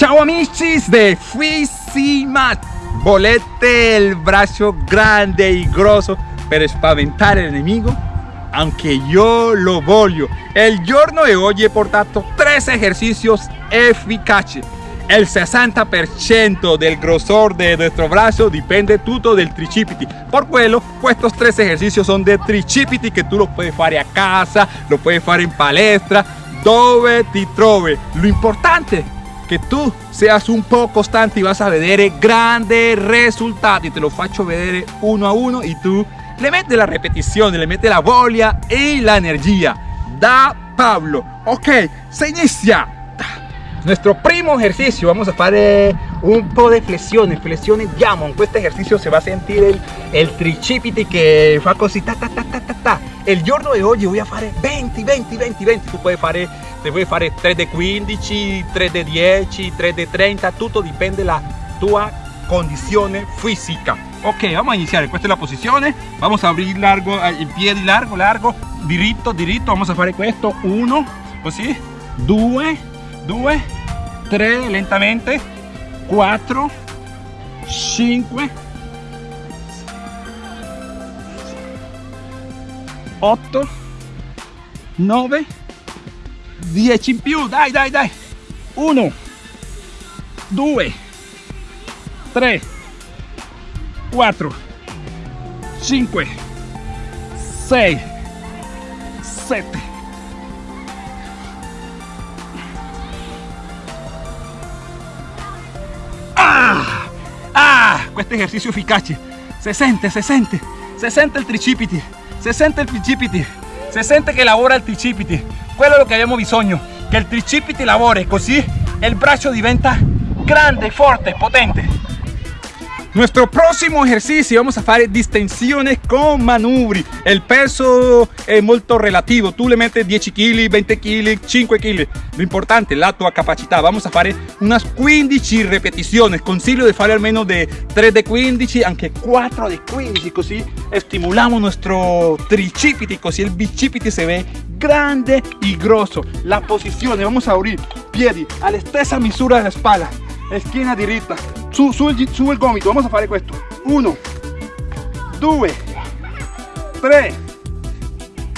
Ciao amicis de Fuisimat. Volete el brazo grande y grosso per el enemigo? Anche io lo voglio. El giorno de hoy he portato tres ejercicios eficaces. El 60% del grosor de nuestro brazo depende tutto del tricipiti. Por quello, estos tres ejercicios son de tricipiti que tú los puedes fare a casa, lo puedes fare in palestra, dove ti trovi. Lo importante que tú seas un poco constante y vas a vedere grandes resultados. Te lo faccio vedere uno a uno y tú le metes la repetición, le metes la voglia y la energía. Da Pablo. Ok, se inicia. Nuestro primo ejercicio, vamos a hacer un po' de flexiones, flexiones diamond. Con este ejercicio se va a sentir el, el tricipiti que fa così ta ta ta ta ta ta. Giorno de hoy voy a fare 20, 20, 20, 20. Tú puedes fare se puoi fare 3 de 15, 3 de 10, 3 de 30, tutto dipende la tua condizione fisica. Ok, vamos a iniciar, esta es la posición, vamos a abrir largo, el pie largo, largo, diritto, diritto, vamos a fare questo, 1, così, 2, 2, 3, lentamente, 4, 5, 8, 9, 10 in più. Dai dai dai. 1 2 3 4 5 6 7 questo esercizio efficace se sente se sente se sente il tricipiti se sente il tricipiti se sente che lavora il tricipiti quello lo que abbiamo bisogno che il tricipiti lavori così el brazo diventa grande forte potente nuestro próximo ejercicio vamos a hacer distensiones con manubri. El peso es muy relativo. Tú le metes 10 kg, 20 kg, 5 kg. Lo importante la tua capacità. Vamos a hacer unas 15 repeticiones. Consiglio de hacer al menos de 3 de 15, aunque 4 de 15. Così estimulamos nuestro tricipiti, così el bicipiti se ve grande y grosso. La posición, vamos a abrir piedi a la misura de la espalda. Esquina diretta su, su, il, su il gomito vamos a fare questo 1 2 3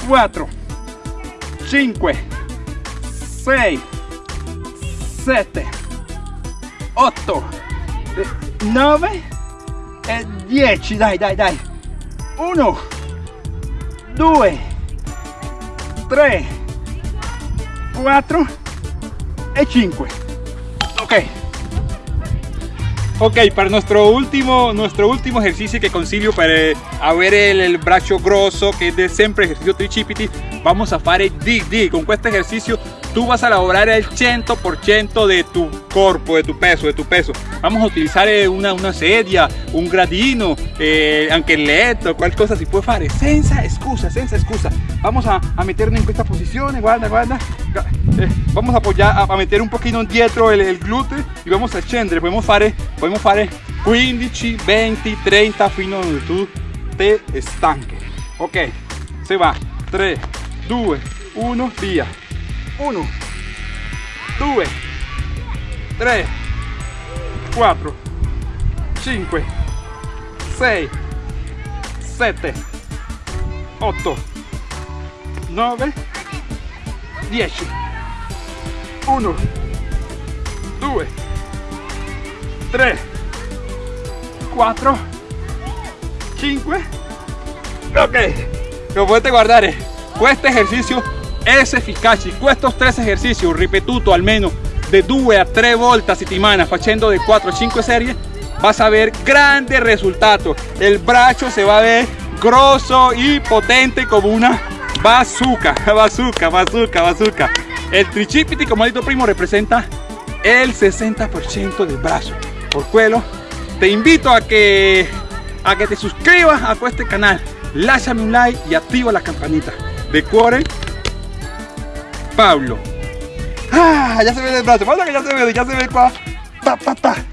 4 5 6 7 8 9 e 10 dai dai dai. 1 2 3 4 e 5 ok Ok, para nuestro último, nuestro último ejercicio que consiglio para ver el, el brazo grosso, que es de siempre ejercicio tricipiti, vamos a hacer DD. Con este ejercicio tú vas a lograr el 100% de tu cuerpo, de tu peso, de tu peso. Vamos a utilizar eh, una, una sedia, un gradino, eh, anche el letto, cual cosa si puede fare, senza excusa, senza excusa. Vamos a, a meternos en esta posición, guarda, guarda. Eh, vamos a apoyar, a, meter un poquito dietro el, el glúteo y vamos a scendere. Podemos fare, podemos fare 15, 20, 30 fino a donde tú te estanque. Ok, se va. 3, 2, 1, via. 1 2 3 4 5 6 7 8 9 10 1 2 3 4 5 ok. Lo potete guardare questo esercizio es eficaz con estos tres ejercicios ripetuto menos. De 2 a 3 volte a settimana haciendo de 4 a 5 series vas a ver grandes resultados el brazo se va a ver grosso y potente como una bazooka bazooka bazooka bazooka. El tricipiti como he dicho primo representa el 60% del brazo. Por quello te invito a que a que te suscribas a este canal. Láchame un like y activa la campanita. De Pablo. Ah, ya se ve el brazo. Pablo que ya se ve, ya se ve Pa, pa, pa.